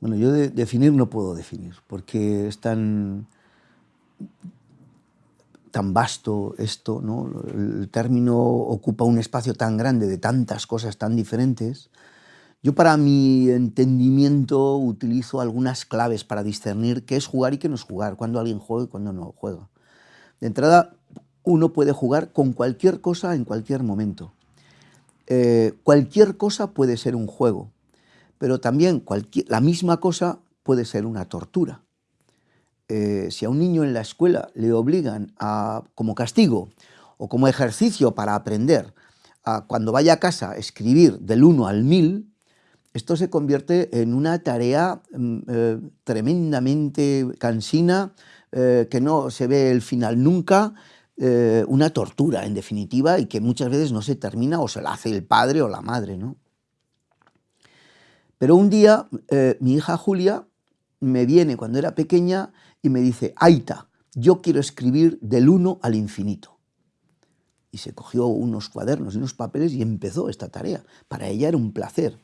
Bueno, yo de definir no puedo definir, porque es tan, tan vasto esto, ¿no? el término ocupa un espacio tan grande de tantas cosas tan diferentes. Yo para mi entendimiento utilizo algunas claves para discernir qué es jugar y qué no es jugar, cuando alguien juega y cuando no juega. De entrada, uno puede jugar con cualquier cosa en cualquier momento. Eh, cualquier cosa puede ser un juego, pero también la misma cosa puede ser una tortura. Eh, si a un niño en la escuela le obligan a, como castigo o como ejercicio para aprender, a cuando vaya a casa escribir del 1 al 1000, esto se convierte en una tarea mm, eh, tremendamente cansina, eh, que no se ve el final nunca, una tortura en definitiva y que muchas veces no se termina o se la hace el padre o la madre. ¿no? Pero un día mi hija Julia me viene cuando era pequeña y me dice, Aita, yo quiero escribir del 1 al infinito. Y se cogió unos cuadernos y unos papeles y empezó esta tarea. Para ella era un placer.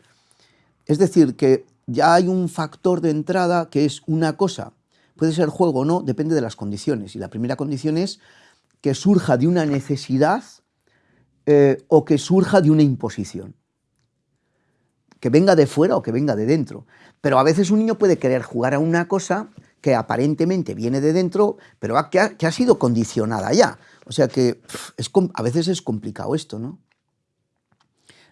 Es decir, que ya hay un factor de entrada que es una cosa, puede ser juego o no, depende de las condiciones. Y la primera condición es que surja de una necesidad eh, o que surja de una imposición. Que venga de fuera o que venga de dentro. Pero a veces un niño puede querer jugar a una cosa que aparentemente viene de dentro, pero que ha, sido condicionada ya. O sea que a veces es complicado esto, ¿no?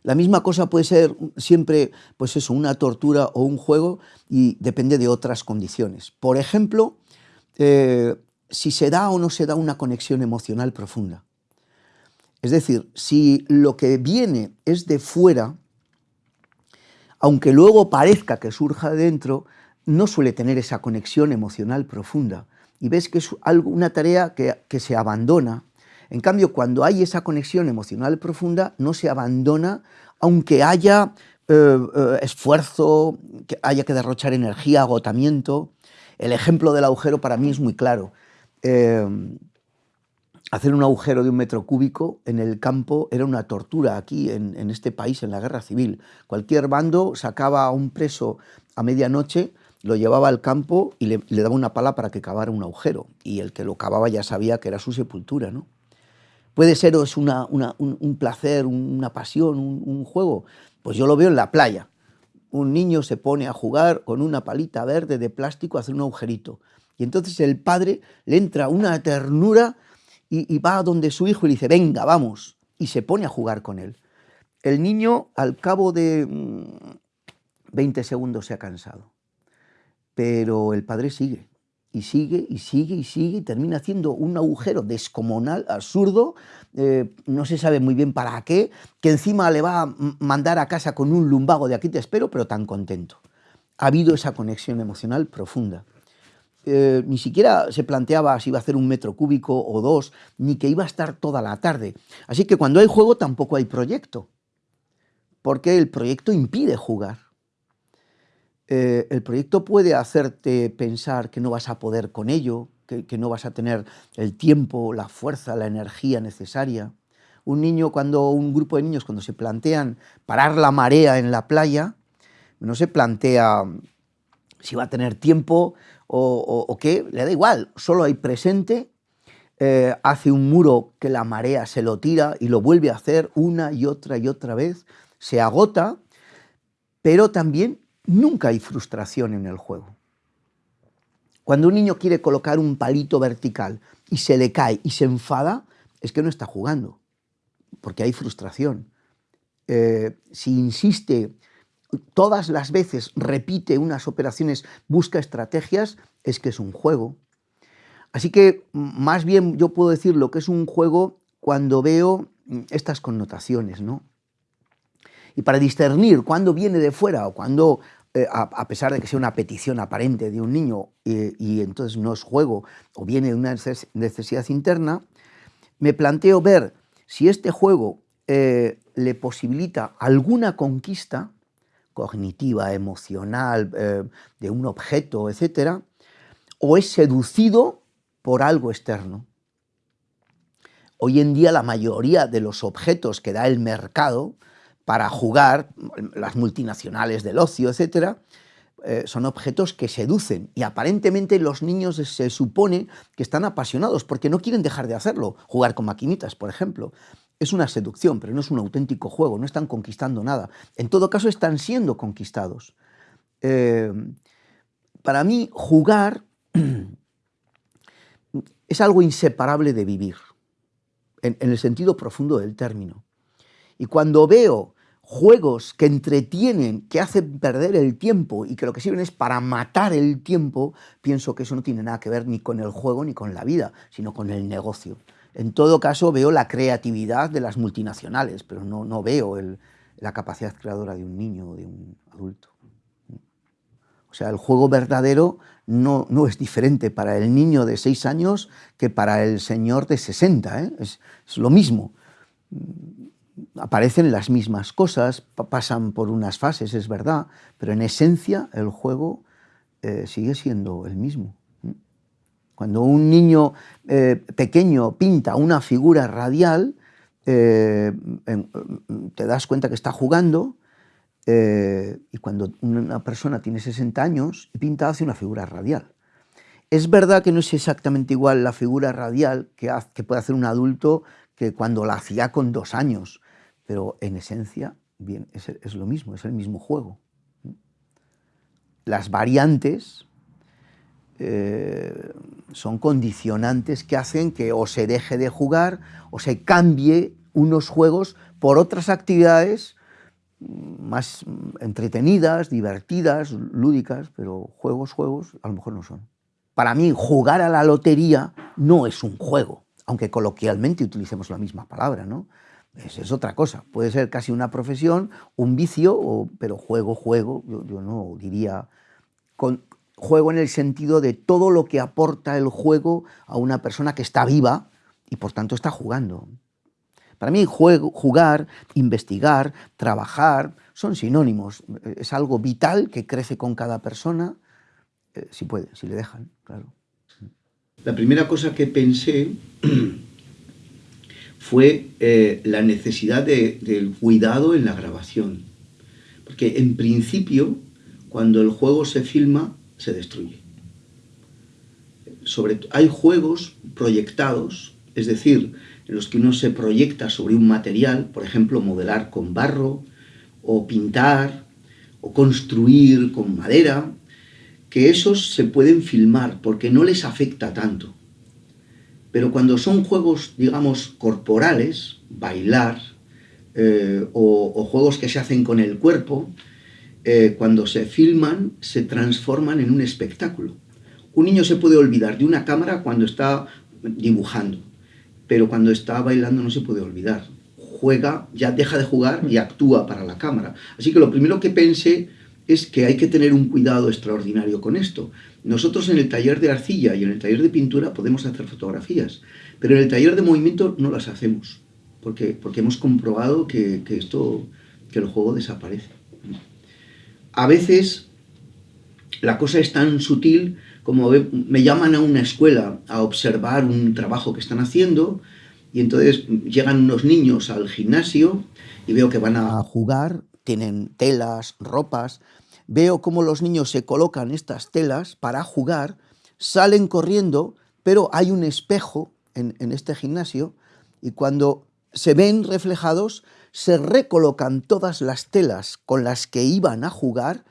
La misma cosa puede ser siempre, pues eso, una tortura o un juego y depende de otras condiciones. Por ejemplo, eh, si se da o no se da una conexión emocional profunda. Es decir, si lo que viene es de fuera, aunque luego parezca que surja de dentro, no suele tener esa conexión emocional profunda y ves que es algo, una tarea que, se abandona. En cambio, cuando hay esa conexión emocional profunda, no se abandona, aunque haya eh, eh, esfuerzo, que haya que derrochar energía, agotamiento. El ejemplo del agujero para mí es muy claro. Eh, hacer un agujero de un metro cúbico en el campo era una tortura aquí en, este país, en la guerra civil. Cualquier bando sacaba a un preso a medianoche lo llevaba al campo y le, daba una pala para que cavara un agujero, y el que lo cavaba ya sabía que era su sepultura. ¿no? Puede ser es una, un, placer, una pasión, un, juego. Pues yo lo veo en la playa. Un niño se pone a jugar con una palita verde de plástico a hacer un agujerito. Y entonces el padre le entra una ternura y, va a donde su hijo y le dice, venga, vamos. Y se pone a jugar con él. El niño al cabo de 20 mm, segundos se ha cansado pero el padre sigue, y sigue, y sigue, y sigue, y termina haciendo un agujero descomunal, absurdo, eh, no se sabe muy bien para qué, que encima le va a mandar a casa con un lumbago de aquí te espero, pero tan contento. Ha habido esa conexión emocional profunda. Eh, ni siquiera se planteaba si iba a hacer un metro cúbico o dos, ni que iba a estar toda la tarde. Así que cuando hay juego tampoco hay proyecto, porque el proyecto impide jugar. Eh, el proyecto puede hacerte pensar que no vas a poder con ello, que, no vas a tener el tiempo, la fuerza, la energía necesaria. Un niño, cuando un grupo de niños, cuando se plantean parar la marea en la playa, no se plantea si va a tener tiempo o, qué, le da igual, solo hay presente, eh, hace un muro que la marea se lo tira y lo vuelve a hacer una y otra y otra vez, se agota, pero también Nunca hay frustración en el juego. Cuando un niño quiere colocar un palito vertical y se le cae y se enfada, es que no está jugando, porque hay frustración. Eh, si insiste todas las veces, repite unas operaciones, busca estrategias, es que es un juego. Así que más bien yo puedo decir lo que es un juego cuando veo estas connotaciones, ¿no? Y para discernir cuándo viene de fuera o cuándo, eh, a, pesar de que sea una petición aparente de un niño y, entonces no es juego o viene de una necesidad interna, me planteo ver si este juego eh, le posibilita alguna conquista cognitiva, emocional, eh, de un objeto, etc., o es seducido por algo externo. Hoy en día la mayoría de los objetos que da el mercado para jugar, las multinacionales del ocio, etcétera, eh, son objetos que seducen y aparentemente los niños se supone que están apasionados porque no quieren dejar de hacerlo. Jugar con maquinitas, por ejemplo. Es una seducción, pero no es un auténtico juego, no están conquistando nada. En todo caso, están siendo conquistados. Eh, para mí, jugar es algo inseparable de vivir, en el sentido profundo del término. Y cuando veo juegos que entretienen, que hacen perder el tiempo y que lo que sirven es para matar el tiempo, pienso que eso no tiene nada que ver ni con el juego ni con la vida, sino con el negocio. En todo caso veo la creatividad de las multinacionales, pero no, no veo la capacidad creadora de un niño o de un adulto. O sea, el juego verdadero no, no, es diferente para el niño de 6 años que para el señor de 60, ¿eh? es, lo mismo aparecen las mismas cosas, pasan por unas fases, es verdad, pero en esencia el juego eh, sigue siendo el mismo. Cuando un niño eh, pequeño pinta una figura radial, eh, te das cuenta que está jugando, y cuando una persona tiene 60 años y pinta, hace una figura radial. Es verdad que no es exactamente igual la figura radial que, puede hacer un adulto que cuando la hacía con dos años, pero en esencia es, lo mismo, es el mismo juego. Las variantes eh, son condicionantes que hacen que o se deje de jugar o se cambie unos juegos por otras actividades más entretenidas, divertidas, lúdicas, pero juegos, juegos, a lo mejor no son. Para mí, jugar a la lotería no es un juego, aunque coloquialmente utilicemos la misma palabra, ¿no? Esa es otra cosa. Puede ser casi una profesión, un vicio, pero juego, juego, yo, no diría... Con, juego en el sentido de todo lo que aporta el juego a una persona que está viva y por tanto está jugando. Para mí jugar, investigar, trabajar, son sinónimos. Es algo vital que crece con cada persona, eh, si puede, si le dejan, claro. La primera cosa que pensé fue eh, la necesidad del cuidado en la grabación. Porque en principio, cuando el juego se filma, se destruye. Sobre, hay juegos proyectados, es decir, en los que uno se proyecta sobre un material, por ejemplo, modelar con barro, o pintar, o construir con madera, que esos se pueden filmar porque no les afecta tanto. Pero cuando son juegos, digamos, corporales, bailar, eh, o, juegos que se hacen con el cuerpo, eh, cuando se filman, se transforman en un espectáculo. Un niño se puede olvidar de una cámara cuando está dibujando, pero cuando está bailando no se puede olvidar. Juega, ya deja de jugar y actúa para la cámara. Así que lo primero que pensé es que hay que tener un cuidado extraordinario con esto. Nosotros en el taller de arcilla y en el taller de pintura podemos hacer fotografías, pero en el taller de movimiento no las hacemos, porque, porque hemos comprobado que, esto, que el juego desaparece. A veces la cosa es tan sutil como me llaman a una escuela a observar un trabajo que están haciendo y entonces llegan unos niños al gimnasio y veo que van a jugar tienen telas, ropas. Veo cómo los niños se colocan estas telas para jugar, salen corriendo, pero hay un espejo en, este gimnasio y cuando se ven reflejados, se recolocan todas las telas con las que iban a jugar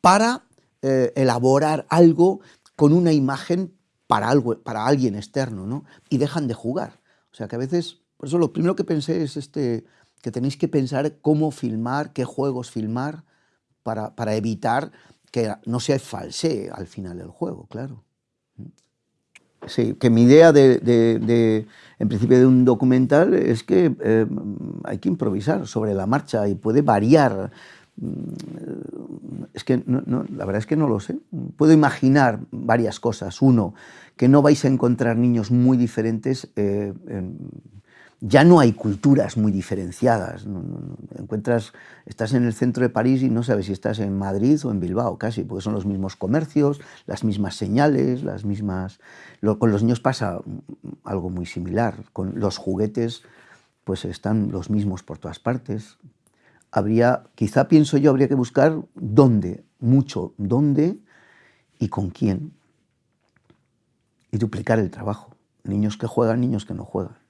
para eh, elaborar algo con una imagen para, algo, para alguien externo, ¿no? Y dejan de jugar. O sea que a veces, por eso lo primero que pensé es este, que tenéis que pensar cómo filmar, qué juegos filmar, para, para evitar que no se falsee al final el juego, claro. Sí, que mi idea de, en principio de un documental es que eh, hay que improvisar sobre la marcha y puede variar. Mm, es que la verdad es que no lo sé. Puedo imaginar varias cosas. Uno, que no vais a encontrar niños muy diferentes eh, ya no hay culturas muy diferenciadas. encuentras, estás en el centro de París y no sabes si estás en Madrid o en Bilbao, casi, porque son los mismos comercios, las mismas señales, las mismas... con los niños pasa algo muy similar. Con los juguetes, pues están los mismos por todas partes. habría, quizá pienso yo, habría que buscar dónde, mucho dónde y con quién. Y duplicar el trabajo. Niños que juegan, niños que no juegan.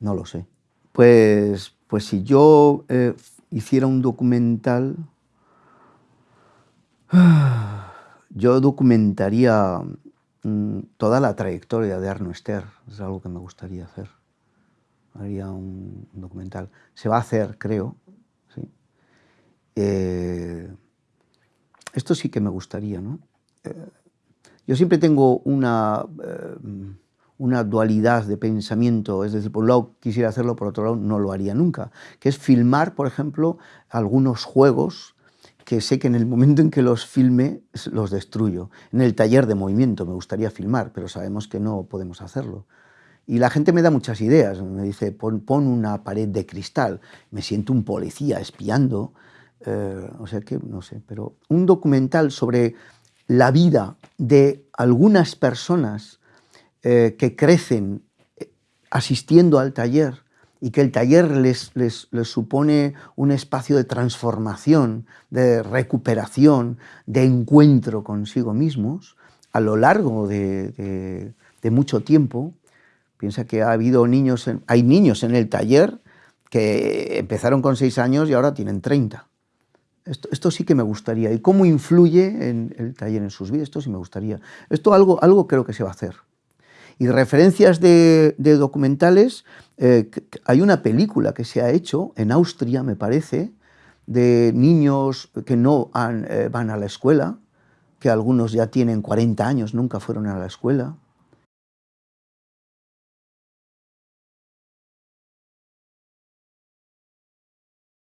No lo sé. Pues, pues si yo eh, hiciera un documental, yo documentaría mm, toda la trayectoria de Arno Ester. Es algo que me gustaría hacer. Haría un, documental. Se va a hacer, creo. Eh, esto sí que me gustaría, ¿no? Eh, yo siempre tengo una, una dualidad de pensamiento, es decir, por un lado quisiera hacerlo, por otro lado no lo haría nunca, que es filmar, por ejemplo, algunos juegos que sé que en el momento en que los filme los destruyo. En el taller de movimiento me gustaría filmar, pero sabemos que no podemos hacerlo. Y la gente me da muchas ideas, me dice, pon, una pared de cristal, me siento un policía espiando, eh, o sea que no sé, pero un documental sobre la vida de algunas personas eh, que crecen eh, asistiendo al taller y que el taller les, les, supone un espacio de transformación, de recuperación, de encuentro consigo mismos a lo largo de, mucho tiempo. Piensa que ha habido niños, hay niños en el taller que empezaron con seis años y ahora tienen 30. Esto, sí que me gustaría. ¿Y cómo influye en el taller en sus vidas? Esto sí me gustaría. Esto algo, algo creo que se va a hacer. Y referencias de, documentales, eh, hay una película que se ha hecho en Austria, me parece, de niños que no eh, van a la escuela, que algunos ya tienen 40 años, nunca fueron a la escuela,